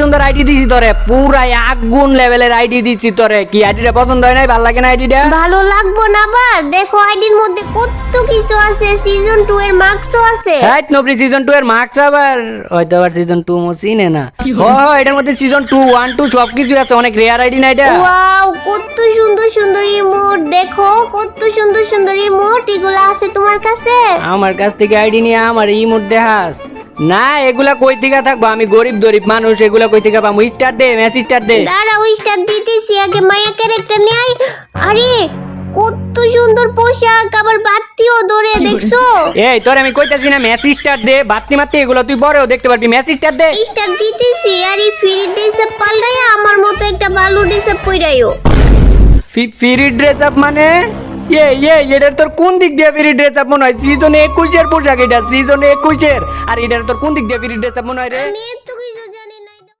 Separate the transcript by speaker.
Speaker 1: সুন্দর আইডি দিছি তোরে পুরাই আগুন লেভেলের আইডি দিছি তোরে। কি আইডিটা পছন্দ হয় নাই? ভালো লাগে না আইডিটা?
Speaker 2: ভালো লাগবো না বা? দেখো আইডির মধ্যে কত কিছু আছে সিজন টু এর মার্কসও আছে।
Speaker 1: হ্যাঁ নবরি সিজন টু এর মার্কস আবার? হয়তো আবার সিজন টু মো চিনে না। ও এটার মধ্যে সিজন টু ওয়ান টু সব কিছু আছে অনেক রেয়ার আইডি না এটা?
Speaker 2: ওয়াও কত সুন্দর সুন্দর ইমোট দেখো কত সুন্দর সুন্দর ইমোট এগুলো আছে তোমার কাছে?
Speaker 1: আমার কাছ থেকে আইডি নিয়ে আমার ইমোট দেখাস। না এগুলা কই থেকে থাকব? আমি গরিব দরিব মানুষ এগুলা কই থেকে পাবো? স্টার দে মেসি স্টার দে।
Speaker 2: দাঁড়াও স্টার দিতেছি আগে মায়া ক্যারেক্টার নেই আরে কত সুন্দর পোশাক আবার বাতিও ধরে দেখছ?
Speaker 1: এই তোর আমি কইতাছি না মেসি স্টার দে বাত্তি মাত্তি এগুলো তুই বড়ও দেখতে পারবি। মেসি স্টার দে।
Speaker 2: স্টার দিতেছি আর এই ফ্রি ড্রেসে পাল্টাইয়া আমার মতো একটা ভালো ড্রেসে পইরাইও
Speaker 1: ফ্রি ড্রেস আপ মানে? এ এ এটার তোর কোন দিক দিয়ে ফ্রি আপ মনে হয়? সিজন একুশের পোশাক এটা সিজন একুশের। আর এটার তোর কোন দিক দিয়ে ফিরি ড্রেস আপ মনে হয় রে?